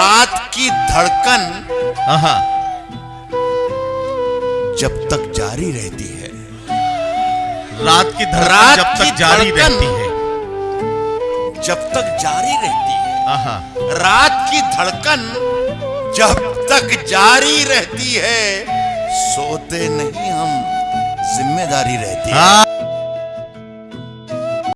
رات کی دھڑکن جب تک جاری رہتی ہے۔ رات کی دھڑکن جب تک جاری رہتی ہے۔ جب تک جاری رہتی ہے۔ رات کی دھڑکن جب تک جاری رہتی ہے سوتے نہیں ہم ذمہ داری رہتی ہے۔ ہاں۔